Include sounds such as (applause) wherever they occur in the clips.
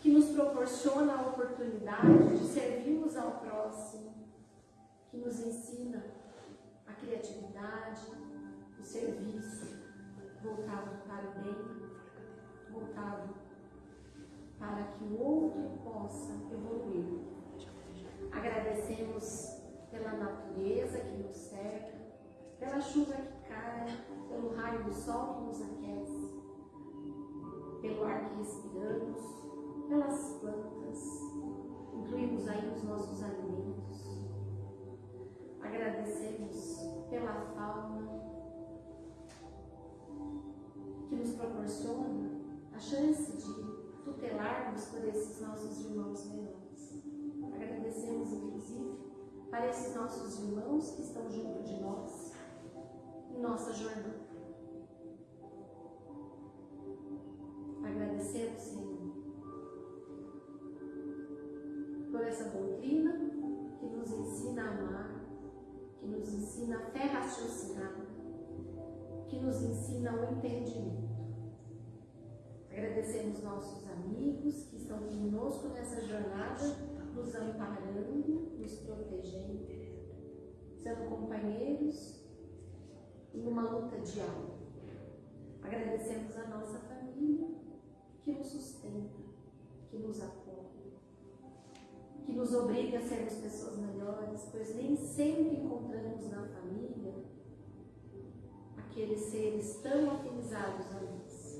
que nos proporciona a oportunidade de servirmos ao próximo, que nos ensina a criatividade, o serviço voltado para o bem, voltado para que o outro possa evoluir. Agradecemos pela natureza que nos cerca, pela chuva que cai, pelo raio do sol que nos aquece, pelo ar que respiramos, pelas plantas, incluímos aí os nossos alimentos. Agradecemos pela fauna que nos proporciona a chance de tutelarmos por esses nossos irmãos menores. Agradecemos, inclusive, para esses nossos irmãos que estão junto de nós em nossa jornada. Ensina a fé raciocinada, que nos ensina o entendimento. Agradecemos nossos amigos que estão conosco nessa jornada, nos amparando, nos protegendo, sendo companheiros em uma luta diária. Agradecemos a nossa família que nos sustenta, que nos apoia, que nos obriga a sermos pessoas melhores, pois nem sempre encontramos na família aqueles seres tão afinizados a nós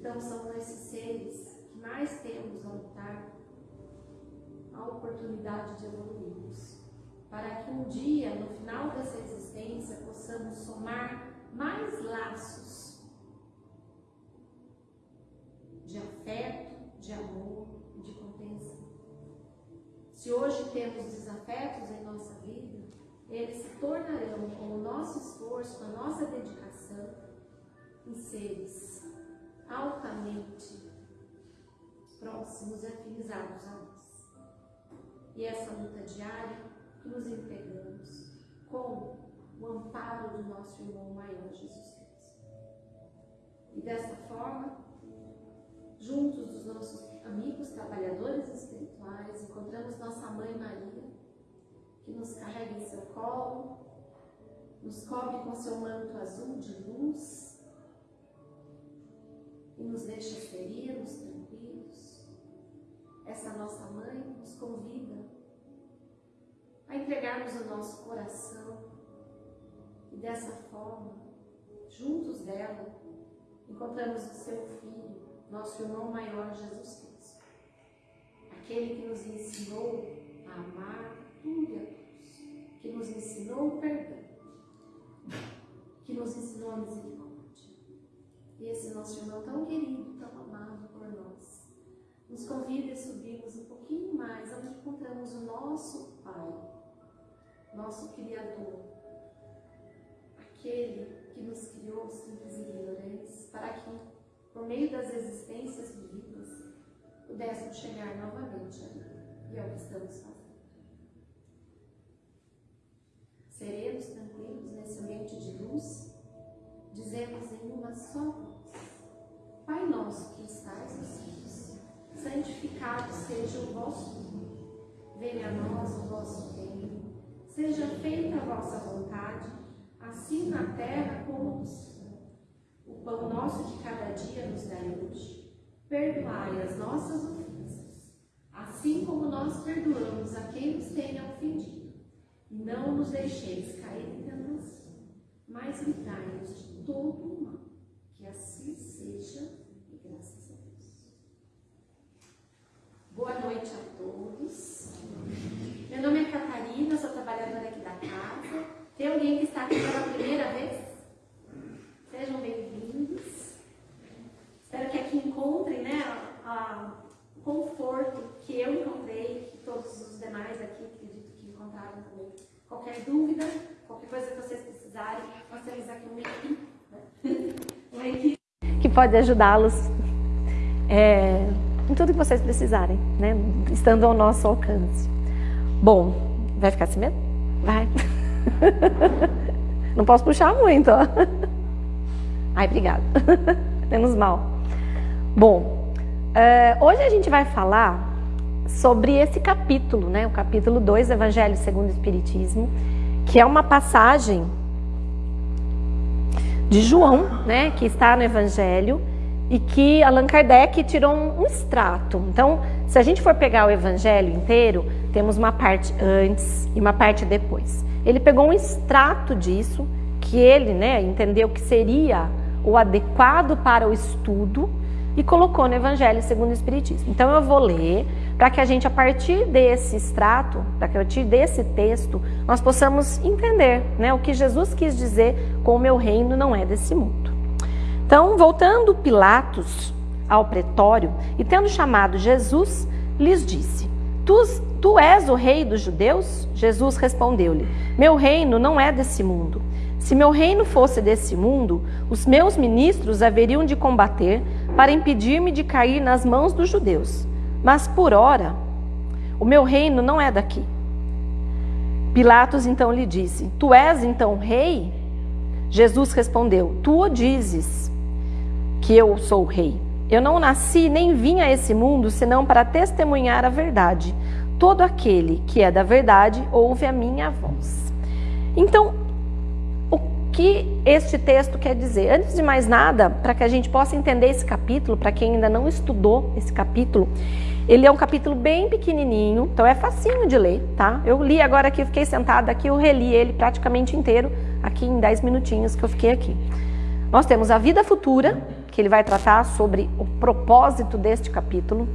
então são esses seres que mais temos a lutar a oportunidade de evoluirmos. Para que um dia, no final dessa existência, possamos somar mais laços de afeto, de amor e de compreensão. Se hoje temos desafetos em nossa vida, eles se tornarão, com o nosso esforço, com a nossa dedicação, em seres altamente próximos e afinizados a nós. E essa luta diária que nos entregamos com o amparo do nosso irmão maior Jesus Cristo. E dessa forma, juntos dos nossos amigos trabalhadores espirituais, encontramos nossa Mãe Maria, que nos carrega em seu colo, nos cobre com seu manto azul de luz, e nos deixa feridos, tranquilos. Essa nossa mãe nos convida a entregarmos o nosso coração e dessa forma, juntos dela, encontramos o seu Filho, nosso irmão maior, Jesus Cristo. Aquele que nos ensinou a amar tudo e a todos, que nos ensinou o perdão, que nos ensinou a misericórdia. E esse nosso irmão tão querido, tão amado por nós, nos convida a subirmos um pouquinho mais, onde encontramos o nosso Pai, nosso Criador, aquele que nos criou simples e ignorantes, para que, por meio das existências vividas, pudéssemos chegar novamente ali. E é o que estamos fazendo. Serenos, tranquilos, nesse ambiente de luz, dizemos em uma só voz, Pai nosso que estás nos céus, santificado seja o vosso nome. Venha a nós o vosso reino. Seja feita a vossa vontade, assim na terra como no céu. O pão nosso de cada dia nos dai hoje. Perdoai as nossas ofensas, assim como nós perdoamos a quem nos tenha ofendido. Não nos deixeis cair em tentação, mas livrai-nos de todo o mal. Que assim seja e graças a Deus. Boa noite a todos. Meu nome é Catarina, sou trabalhadora aqui da casa. Tem alguém que está aqui pela primeira vez? Sejam bem-vindos. Espero que aqui encontrem né, o conforto que eu encontrei, que todos os demais aqui acredito que encontraram também. Qualquer dúvida, qualquer coisa que vocês precisarem, nós temos aqui uma (laughs) equipe que pode ajudá-los é, em tudo que vocês precisarem, né? estando ao nosso alcance. Bom, vai ficar assim mesmo? Vai. (laughs) Não posso puxar muito, ó. Ai, obrigada. (laughs) Menos mal. Bom, uh, hoje a gente vai falar sobre esse capítulo, né? O capítulo 2, Evangelho segundo o Espiritismo, que é uma passagem de João, né? Que está no Evangelho e que Allan Kardec tirou um, um extrato. Então, se a gente for pegar o Evangelho inteiro, temos uma parte antes e uma parte depois. Ele pegou um extrato disso que ele, né, entendeu que seria o adequado para o estudo e colocou no Evangelho segundo o Espiritismo. Então eu vou ler para que a gente, a partir desse extrato, a partir desse texto, nós possamos entender né, o que Jesus quis dizer com o meu reino não é desse mundo. Então, voltando Pilatos ao pretório e tendo chamado Jesus, lhes disse: Tu, tu és o rei dos judeus? Jesus respondeu-lhe: Meu reino não é desse mundo. Se meu reino fosse desse mundo, os meus ministros haveriam de combater para impedir-me de cair nas mãos dos judeus. Mas por ora, o meu reino não é daqui. Pilatos então lhe disse: Tu és então rei? Jesus respondeu: Tu o dizes que eu sou rei. Eu não nasci nem vim a esse mundo senão para testemunhar a verdade. Todo aquele que é da verdade ouve a minha voz. Então, que este texto quer dizer. Antes de mais nada, para que a gente possa entender esse capítulo, para quem ainda não estudou esse capítulo, ele é um capítulo bem pequenininho, então é facinho de ler, tá? Eu li agora aqui, fiquei sentada aqui, eu reli ele praticamente inteiro, aqui em 10 minutinhos que eu fiquei aqui. Nós temos a vida futura, que ele vai tratar sobre o propósito deste capítulo,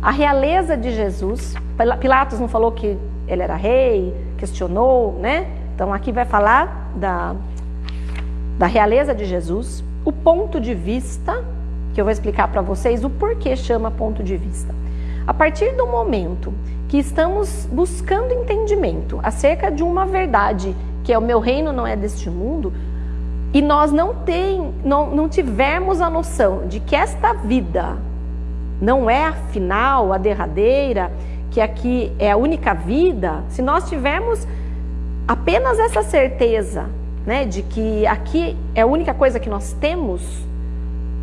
a realeza de Jesus. Pilatos não falou que ele era rei, questionou, né? Então aqui vai falar da da realeza de Jesus, o ponto de vista, que eu vou explicar para vocês o porquê chama ponto de vista. A partir do momento que estamos buscando entendimento acerca de uma verdade, que é o meu reino não é deste mundo, e nós não, tem, não, não tivermos a noção de que esta vida não é a final, a derradeira, que aqui é a única vida, se nós tivermos apenas essa certeza né, de que aqui é a única coisa que nós temos,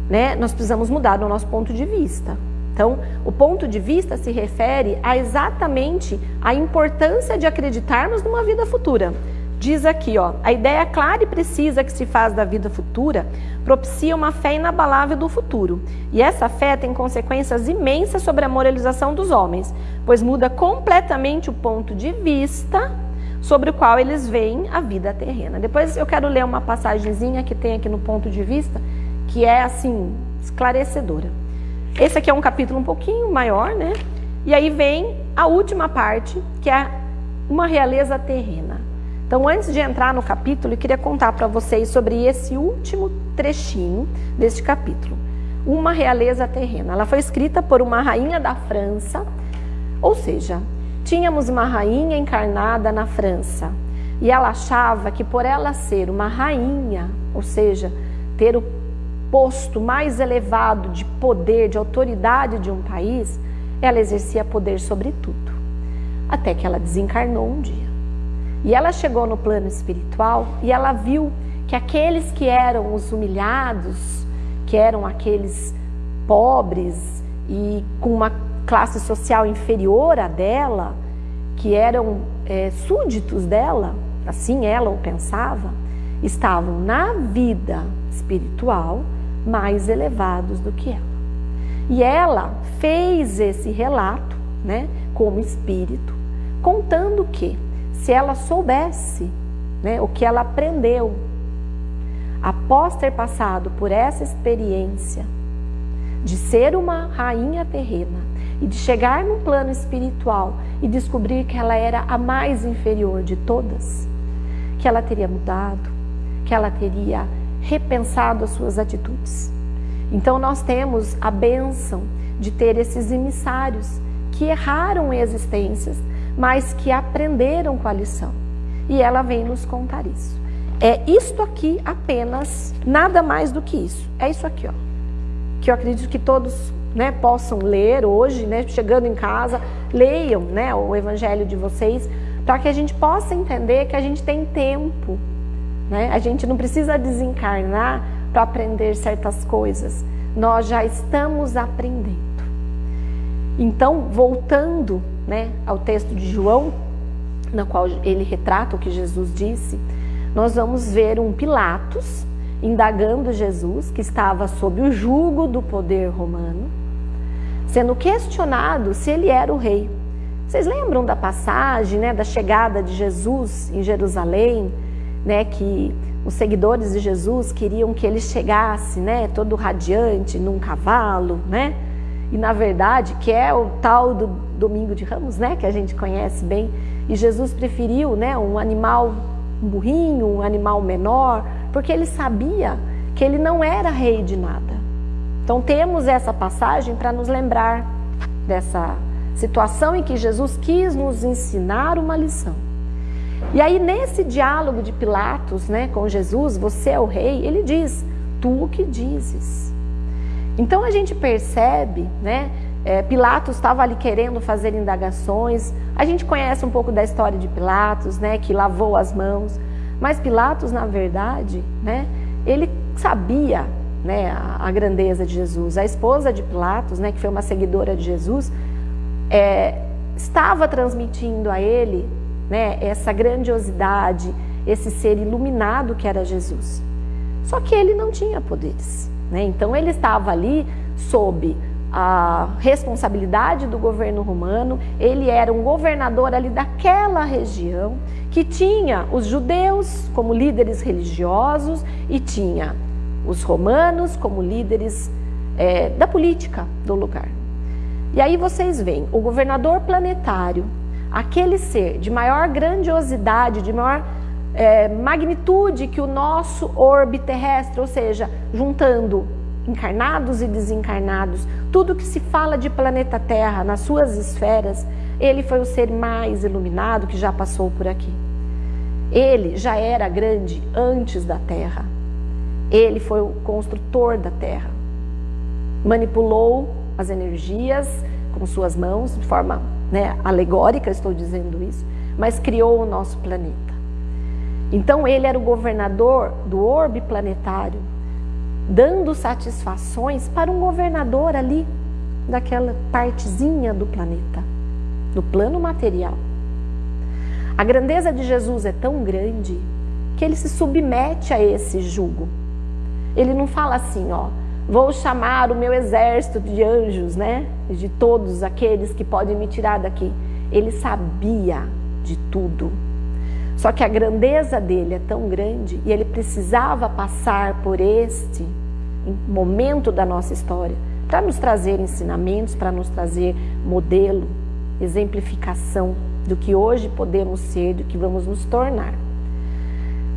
né, nós precisamos mudar o nosso ponto de vista. Então, o ponto de vista se refere a exatamente a importância de acreditarmos numa vida futura. Diz aqui, ó, a ideia clara e precisa que se faz da vida futura propicia uma fé inabalável do futuro. E essa fé tem consequências imensas sobre a moralização dos homens, pois muda completamente o ponto de vista sobre o qual eles veem a vida terrena. Depois eu quero ler uma passagenzinha que tem aqui no ponto de vista, que é assim, esclarecedora. Esse aqui é um capítulo um pouquinho maior, né? E aí vem a última parte, que é uma realeza terrena. Então, antes de entrar no capítulo, eu queria contar para vocês sobre esse último trechinho deste capítulo. Uma realeza terrena. Ela foi escrita por uma rainha da França, ou seja, Tínhamos uma rainha encarnada na França e ela achava que por ela ser uma rainha, ou seja, ter o posto mais elevado de poder, de autoridade de um país, ela exercia poder sobre tudo. Até que ela desencarnou um dia. E ela chegou no plano espiritual e ela viu que aqueles que eram os humilhados, que eram aqueles pobres e com uma classe social inferior à dela, que eram é, súditos dela, assim ela o pensava, estavam na vida espiritual mais elevados do que ela. E ela fez esse relato, né, como espírito, contando que se ela soubesse, né, o que ela aprendeu após ter passado por essa experiência de ser uma rainha terrena e de chegar no plano espiritual e descobrir que ela era a mais inferior de todas, que ela teria mudado, que ela teria repensado as suas atitudes. Então nós temos a bênção de ter esses emissários que erraram existências, mas que aprenderam com a lição. E ela vem nos contar isso. É isto aqui apenas, nada mais do que isso. É isso aqui, ó. Que eu acredito que todos né, possam ler hoje, né, chegando em casa, leiam né, o evangelho de vocês, para que a gente possa entender que a gente tem tempo. Né? A gente não precisa desencarnar para aprender certas coisas. nós já estamos aprendendo. Então, voltando né, ao texto de João, na qual ele retrata o que Jesus disse, nós vamos ver um Pilatos indagando Jesus, que estava sob o jugo do poder romano, sendo questionado se ele era o rei. Vocês lembram da passagem, né, da chegada de Jesus em Jerusalém, né, que os seguidores de Jesus queriam que ele chegasse, né, todo radiante num cavalo, né? E na verdade, que é o tal do domingo de Ramos, né, que a gente conhece bem, e Jesus preferiu, né, um animal um burrinho, um animal menor, porque ele sabia que ele não era rei de nada. Então temos essa passagem para nos lembrar dessa situação em que Jesus quis nos ensinar uma lição. E aí nesse diálogo de Pilatos, né, com Jesus, você é o rei, ele diz: "Tu o que dizes". Então a gente percebe, né, é, Pilatos estava ali querendo fazer indagações. A gente conhece um pouco da história de Pilatos, né, que lavou as mãos. Mas Pilatos, na verdade, né, ele sabia né, a, grandeza de Jesus. A esposa de Pilatos, né, que foi uma seguidora de Jesus, é, estava transmitindo a ele né, essa grandiosidade, esse ser iluminado que era Jesus. Só que ele não tinha poderes. Né? Então ele estava ali sob a responsabilidade do governo romano, ele era um governador ali daquela região que tinha os judeus como líderes religiosos e tinha os romanos como líderes é, da política do lugar. E aí vocês veem, o governador planetário, aquele ser de maior grandiosidade, de maior é, magnitude que o nosso orbe terrestre, ou seja, juntando encarnados e desencarnados, tudo que se fala de planeta Terra nas suas esferas, ele foi o ser mais iluminado que já passou por aqui. Ele já era grande antes da Terra. Ele foi o construtor da Terra. Manipulou as energias com suas mãos, de forma né, alegórica, estou dizendo isso, mas criou o nosso planeta. Então ele era o governador do orbe planetário, dando satisfações para um governador ali, daquela partezinha do planeta, no plano material. A grandeza de Jesus é tão grande que ele se submete a esse jugo. Ele não fala assim, ó, vou chamar o meu exército de anjos, né? De todos aqueles que podem me tirar daqui. Ele sabia de tudo. Só que a grandeza dele é tão grande e ele precisava passar por este momento da nossa história para nos trazer ensinamentos, para nos trazer modelo, exemplificação do que hoje podemos ser, do que vamos nos tornar.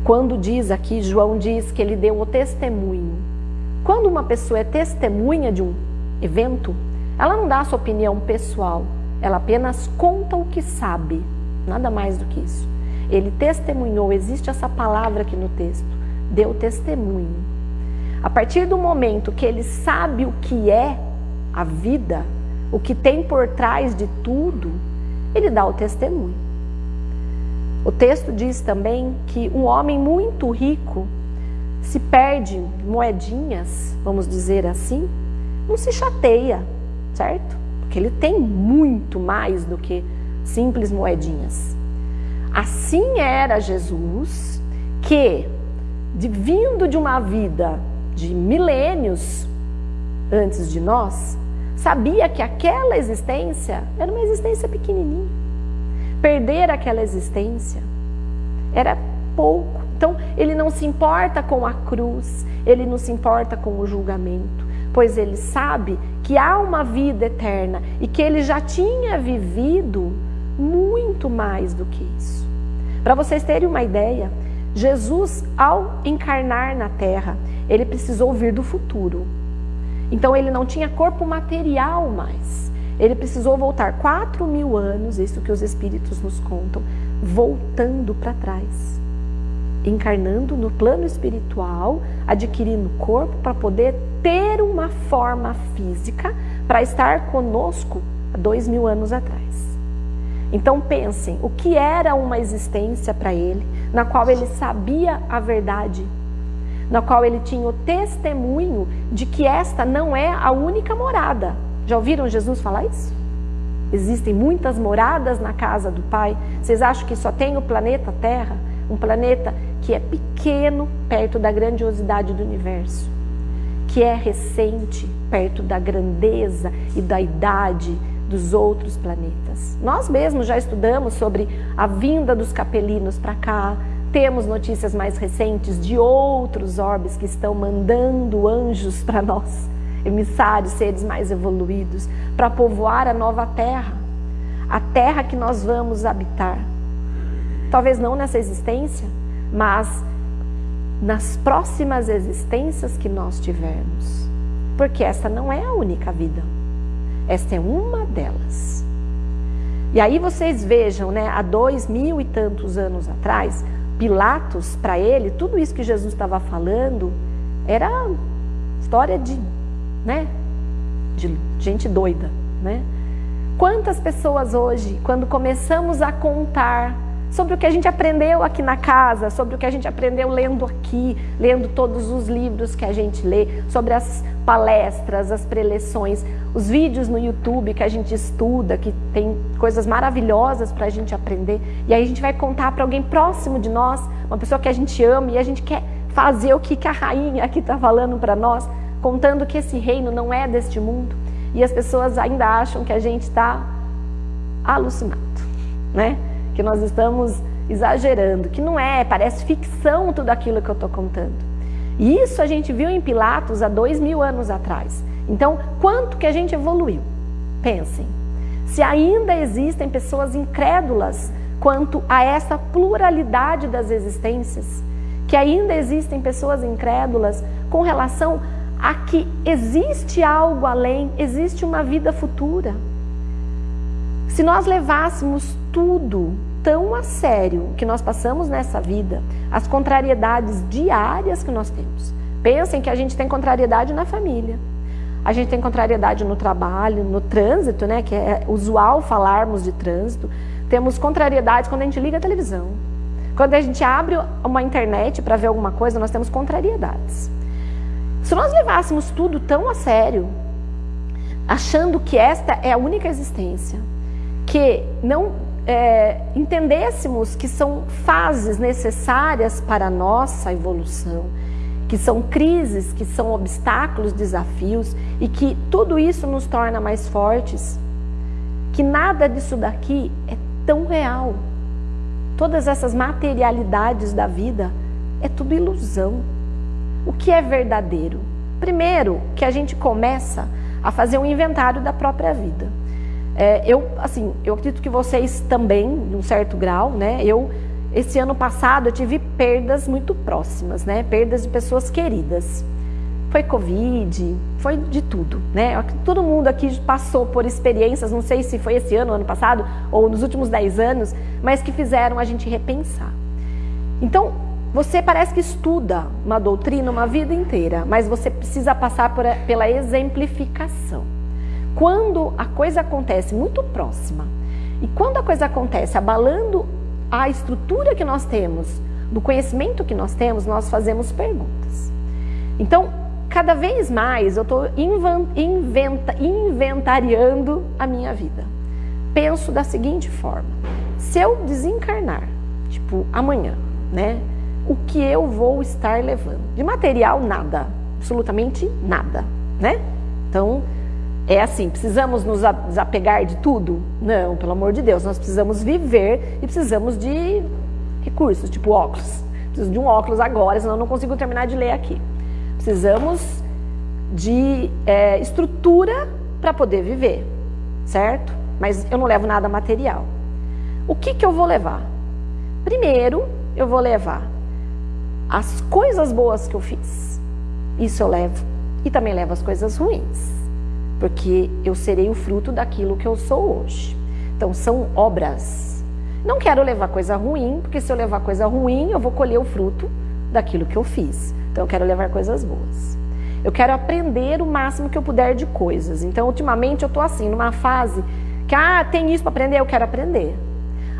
Quando diz aqui, João diz que ele deu o testemunho. Quando uma pessoa é testemunha de um evento, ela não dá a sua opinião pessoal, ela apenas conta o que sabe, nada mais do que isso. Ele testemunhou, existe essa palavra aqui no texto, deu testemunho. A partir do momento que ele sabe o que é a vida, o que tem por trás de tudo, ele dá o testemunho. O texto diz também que um homem muito rico se perde moedinhas, vamos dizer assim, não se chateia, certo? Porque ele tem muito mais do que simples moedinhas. Assim era Jesus, que, de, vindo de uma vida de milênios antes de nós, sabia que aquela existência era uma existência pequenininha. Perder aquela existência era pouco. Então, ele não se importa com a cruz, ele não se importa com o julgamento, pois ele sabe que há uma vida eterna e que ele já tinha vivido muito mais do que isso. Para vocês terem uma ideia, Jesus, ao encarnar na terra, ele precisou vir do futuro. Então ele não tinha corpo material mais. Ele precisou voltar quatro mil anos, isso que os espíritos nos contam, voltando para trás. Encarnando no plano espiritual, adquirindo corpo para poder ter uma forma física para estar conosco há dois mil anos atrás. Então pensem, o que era uma existência para ele, na qual ele sabia a verdade, na qual ele tinha o testemunho de que esta não é a única morada. Já ouviram Jesus falar isso? Existem muitas moradas na casa do Pai. Vocês acham que só tem o planeta Terra? Um planeta que é pequeno perto da grandiosidade do universo, que é recente perto da grandeza e da idade dos outros planetas. Nós mesmos já estudamos sobre a vinda dos capelinos para cá, temos notícias mais recentes de outros orbes que estão mandando anjos para nós, emissários, seres mais evoluídos, para povoar a nova terra, a terra que nós vamos habitar. Talvez não nessa existência, mas nas próximas existências que nós tivermos. Porque essa não é a única vida. Esta é uma delas. E aí vocês vejam, né, há dois mil e tantos anos atrás, Pilatos, para ele, tudo isso que Jesus estava falando era história de, né, de gente doida, né? Quantas pessoas hoje, quando começamos a contar sobre o que a gente aprendeu aqui na casa, sobre o que a gente aprendeu lendo aqui, lendo todos os livros que a gente lê, sobre as palestras, as preleções, os vídeos no YouTube que a gente estuda, que tem coisas maravilhosas para a gente aprender. E aí a gente vai contar para alguém próximo de nós, uma pessoa que a gente ama e a gente quer fazer o que, a rainha aqui está falando para nós, contando que esse reino não é deste mundo. E as pessoas ainda acham que a gente está alucinado, né? que nós estamos exagerando, que não é, parece ficção tudo aquilo que eu estou contando. E isso a gente viu em Pilatos há dois mil anos atrás. Então, quanto que a gente evoluiu? Pensem. Se ainda existem pessoas incrédulas quanto a essa pluralidade das existências, que ainda existem pessoas incrédulas com relação a que existe algo além, existe uma vida futura. Se nós levássemos tudo tão a sério que nós passamos nessa vida, as contrariedades diárias que nós temos. Pensem que a gente tem contrariedade na família, a gente tem contrariedade no trabalho, no trânsito, né, que é usual falarmos de trânsito. Temos contrariedades quando a gente liga a televisão. Quando a gente abre uma internet para ver alguma coisa, nós temos contrariedades. Se nós levássemos tudo tão a sério, achando que esta é a única existência, que não é, entendêssemos que são fases necessárias para a nossa evolução, que são crises, que são obstáculos, desafios e que tudo isso nos torna mais fortes, que nada disso daqui é tão real. Todas essas materialidades da vida é tudo ilusão. O que é verdadeiro? Primeiro, que a gente começa a fazer um inventário da própria vida. É, eu, assim, eu acredito que vocês também, num certo grau, né? Eu, esse ano passado, eu tive perdas muito próximas, né? Perdas de pessoas queridas. Foi Covid, foi de tudo, né? Todo mundo aqui passou por experiências, não sei se foi esse ano, ano passado, ou nos últimos 10 anos, mas que fizeram a gente repensar. Então, você parece que estuda uma doutrina uma vida inteira, mas você precisa passar por, pela exemplificação. Quando a coisa acontece muito próxima e quando a coisa acontece abalando a estrutura que nós temos, do conhecimento que nós temos, nós fazemos perguntas. Então, cada vez mais eu estou inventa, inventariando a minha vida. Penso da seguinte forma: se eu desencarnar, tipo amanhã, né? O que eu vou estar levando? De material, nada, absolutamente nada, né? Então, é assim, precisamos nos desapegar de tudo? Não, pelo amor de Deus, nós precisamos viver e precisamos de recursos, tipo óculos. Preciso de um óculos agora, senão eu não consigo terminar de ler aqui. Precisamos de é, estrutura para poder viver, certo? Mas eu não levo nada material. O que, que eu vou levar? Primeiro, eu vou levar as coisas boas que eu fiz. Isso eu levo. E também levo as coisas ruins porque eu serei o fruto daquilo que eu sou hoje. Então são obras. Não quero levar coisa ruim, porque se eu levar coisa ruim, eu vou colher o fruto daquilo que eu fiz. Então eu quero levar coisas boas. Eu quero aprender o máximo que eu puder de coisas. Então ultimamente eu estou assim, numa fase que ah, tem isso para aprender, eu quero aprender.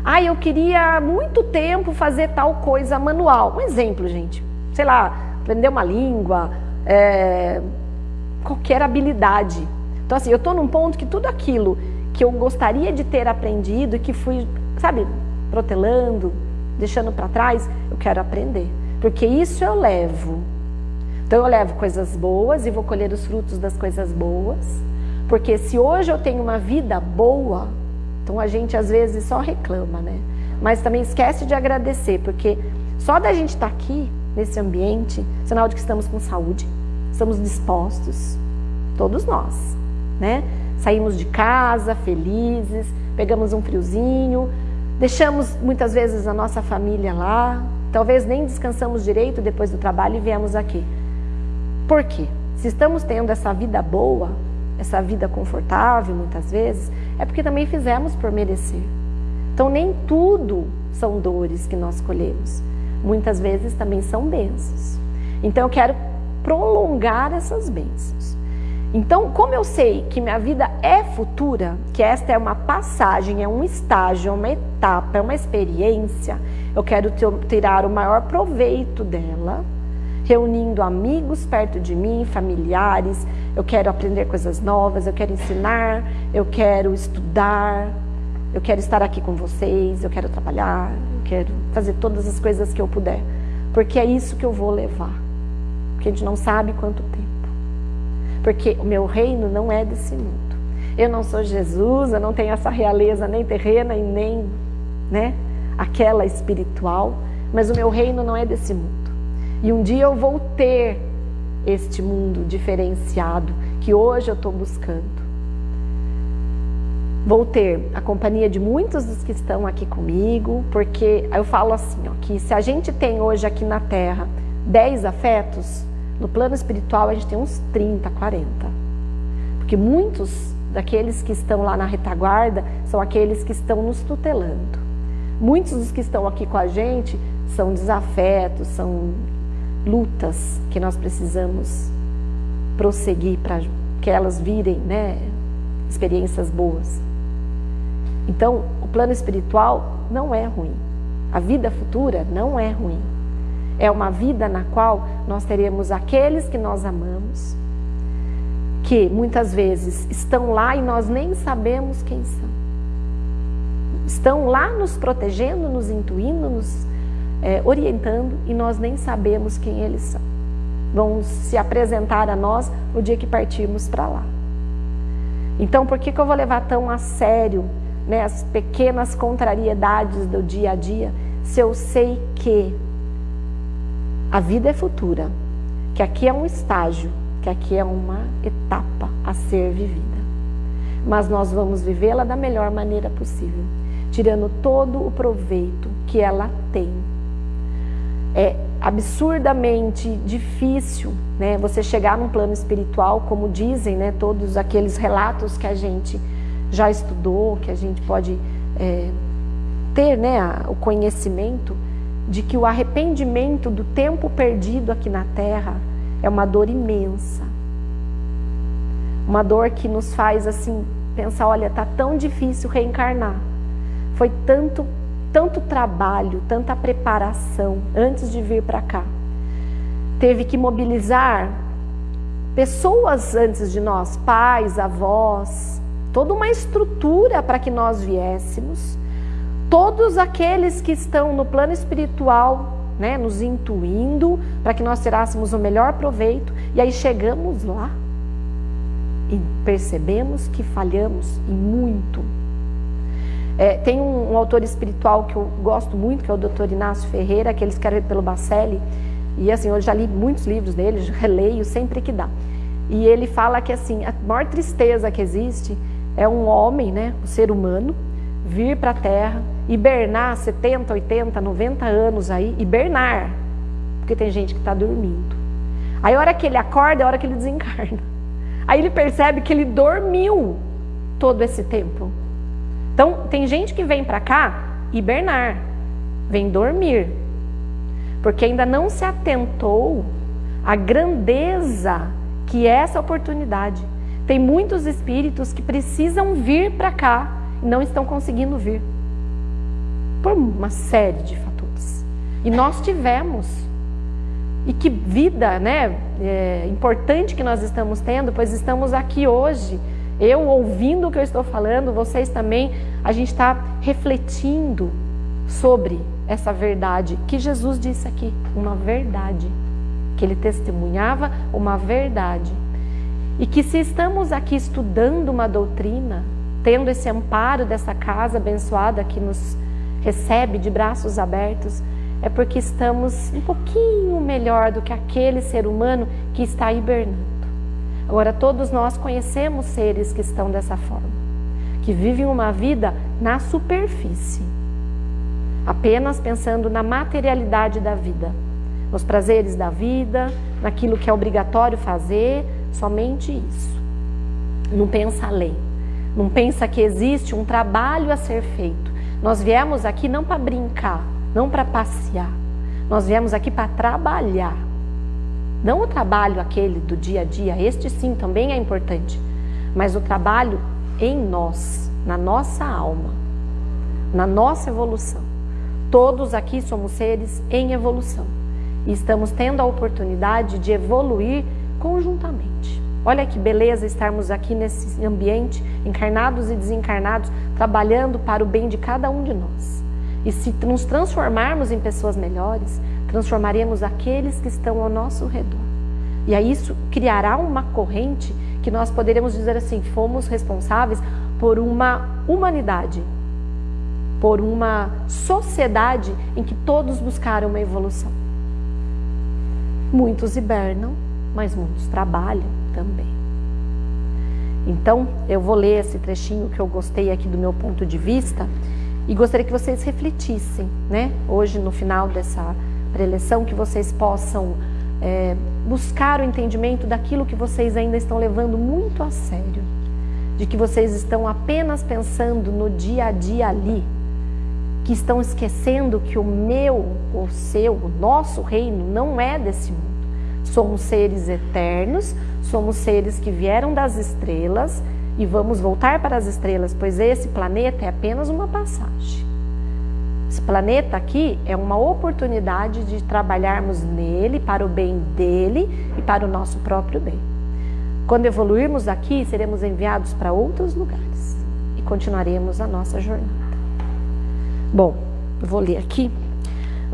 Ah, eu queria muito tempo fazer tal coisa manual. Um exemplo, gente. Sei lá, aprender uma língua, é, qualquer habilidade. Então, assim, eu estou num ponto que tudo aquilo que eu gostaria de ter aprendido e que fui, sabe, protelando, deixando para trás, eu quero aprender. Porque isso eu levo. Então, eu levo coisas boas e vou colher os frutos das coisas boas. Porque se hoje eu tenho uma vida boa, então a gente às vezes só reclama, né? Mas também esquece de agradecer, porque só da gente estar tá aqui, nesse ambiente, sinal de que estamos com saúde, estamos dispostos, todos nós, né? Saímos de casa felizes, pegamos um friozinho, deixamos muitas vezes a nossa família lá, talvez nem descansamos direito depois do trabalho e viemos aqui. Por quê? Se estamos tendo essa vida boa, essa vida confortável muitas vezes, é porque também fizemos por merecer. Então nem tudo são dores que nós colhemos. Muitas vezes também são bênçãos. Então eu quero prolongar essas bênçãos. Então, como eu sei que minha vida é futura, que esta é uma passagem, é um estágio, é uma etapa, é uma experiência, eu quero tirar o maior proveito dela, reunindo amigos perto de mim, familiares, eu quero aprender coisas novas, eu quero ensinar, eu quero estudar, eu quero estar aqui com vocês, eu quero trabalhar, eu quero fazer todas as coisas que eu puder, porque é isso que eu vou levar porque a gente não sabe quanto tempo. Porque o meu reino não é desse mundo. Eu não sou Jesus, eu não tenho essa realeza nem terrena e nem né, aquela espiritual, mas o meu reino não é desse mundo. E um dia eu vou ter este mundo diferenciado que hoje eu estou buscando. Vou ter a companhia de muitos dos que estão aqui comigo, porque eu falo assim, ó, que se a gente tem hoje aqui na Terra 10 afetos, no plano espiritual, a gente tem uns 30, 40. Porque muitos daqueles que estão lá na retaguarda são aqueles que estão nos tutelando. Muitos dos que estão aqui com a gente são desafetos, são lutas que nós precisamos prosseguir para que elas virem né, experiências boas. Então, o plano espiritual não é ruim. A vida futura não é ruim. É uma vida na qual nós teremos aqueles que nós amamos, que muitas vezes estão lá e nós nem sabemos quem são. Estão lá nos protegendo, nos intuindo, nos é, orientando e nós nem sabemos quem eles são. Vão se apresentar a nós no dia que partirmos para lá. Então, por que, que eu vou levar tão a sério né, as pequenas contrariedades do dia a dia, se eu sei que a vida é futura, que aqui é um estágio, que aqui é uma etapa a ser vivida. Mas nós vamos vivê-la da melhor maneira possível, tirando todo o proveito que ela tem. É absurdamente difícil né, você chegar num plano espiritual, como dizem né, todos aqueles relatos que a gente já estudou, que a gente pode é, ter né, o conhecimento, de que o arrependimento do tempo perdido aqui na terra é uma dor imensa. Uma dor que nos faz assim pensar, olha, tá tão difícil reencarnar. Foi tanto tanto trabalho, tanta preparação antes de vir para cá. Teve que mobilizar pessoas antes de nós, pais, avós, toda uma estrutura para que nós viéssemos todos aqueles que estão no plano espiritual, né, nos intuindo para que nós tirássemos o melhor proveito, e aí chegamos lá e percebemos que falhamos e muito. É, tem um, um, autor espiritual que eu gosto muito, que é o Dr. Inácio Ferreira, que ele escreve pelo Bacelli, e assim, eu já li muitos livros dele, releio sempre que dá. E ele fala que assim, a maior tristeza que existe é um homem, né, um ser humano, vir para a Terra, hibernar 70, 80, 90 anos aí, hibernar, porque tem gente que está dormindo. Aí a hora que ele acorda é a hora que ele (laughs) desencarna. Aí ele percebe que ele dormiu todo esse tempo. Então, tem gente que vem para cá hibernar, vem dormir, porque ainda não se atentou à grandeza que é essa oportunidade. Tem muitos espíritos que precisam vir para cá e não estão conseguindo vir por uma série de fatores. E nós tivemos E que vida né, é, importante que nós estamos tendo, pois estamos aqui hoje. Eu ouvindo o que eu estou falando, vocês também, a gente está refletindo sobre essa verdade que Jesus disse aqui, uma verdade, que ele testemunhava uma verdade. E que se estamos aqui estudando uma doutrina, tendo esse amparo dessa casa abençoada que nos recebe de braços abertos, é porque estamos um pouquinho melhor do que aquele ser humano que está hibernando. Agora, todos nós conhecemos seres que estão dessa forma, que vivem uma vida na superfície, apenas pensando na materialidade da vida, nos prazeres da vida, naquilo que é obrigatório fazer, somente isso. Não pensa além, não pensa que existe um trabalho a ser feito. Nós viemos aqui não para brincar, não para passear. Nós viemos aqui para trabalhar. Não o trabalho aquele do dia a dia, este sim também é importante, mas o trabalho em nós, na nossa alma, na nossa evolução. Todos aqui somos seres em evolução e estamos tendo a oportunidade de evoluir conjuntamente. Olha que beleza estarmos aqui nesse ambiente, encarnados e desencarnados, trabalhando para o bem de cada um de nós. E se nos transformarmos em pessoas melhores, transformaremos aqueles que estão ao nosso redor. E aí isso criará uma corrente que nós poderemos dizer assim: fomos responsáveis por uma humanidade, por uma sociedade em que todos buscaram uma evolução. Muitos hibernam, mas muitos trabalham também. Então, eu vou ler esse trechinho que eu gostei aqui do meu ponto de vista e gostaria que vocês refletissem, né? Hoje, no final dessa preleção, que vocês possam é, buscar o entendimento daquilo que vocês ainda estão levando muito a sério, de que vocês estão apenas pensando no dia a dia ali, que estão esquecendo que o meu, o seu, o nosso reino não é desse mundo. Somos seres eternos, somos seres que vieram das estrelas e vamos voltar para as estrelas, pois esse planeta é apenas uma passagem. Esse planeta aqui é uma oportunidade de trabalharmos nele para o bem dele e para o nosso próprio bem. Quando evoluirmos aqui, seremos enviados para outros lugares e continuaremos a nossa jornada. Bom, vou ler aqui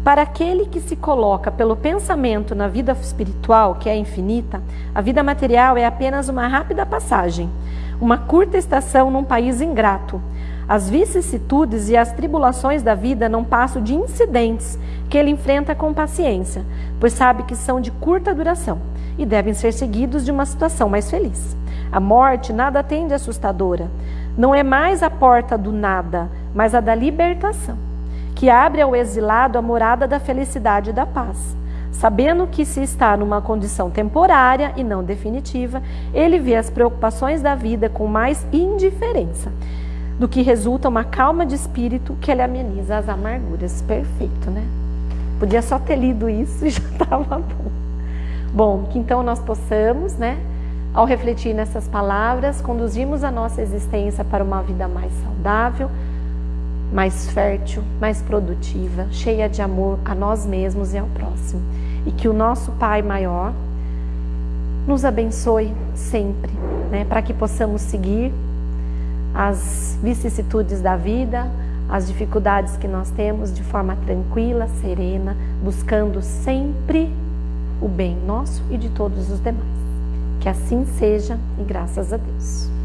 para aquele que se coloca pelo pensamento na vida espiritual, que é infinita, a vida material é apenas uma rápida passagem, uma curta estação num país ingrato. As vicissitudes e as tribulações da vida não passam de incidentes que ele enfrenta com paciência, pois sabe que são de curta duração e devem ser seguidos de uma situação mais feliz. A morte nada tem de assustadora. Não é mais a porta do nada, mas a da libertação que abre ao exilado a morada da felicidade e da paz. Sabendo que se está numa condição temporária e não definitiva, ele vê as preocupações da vida com mais indiferença, do que resulta uma calma de espírito que ele ameniza as amarguras. Perfeito, né? Podia só ter lido isso (laughs) e já estava bom. Bom, que então nós possamos, né, ao refletir nessas palavras, conduzirmos a nossa existência para uma vida mais saudável, mais fértil, mais produtiva, cheia de amor a nós mesmos e ao próximo. E que o nosso Pai maior nos abençoe sempre, né, para que possamos seguir as vicissitudes da vida, as dificuldades que nós temos de forma tranquila, serena, buscando sempre o bem nosso e de todos os demais. Que assim seja e graças a Deus.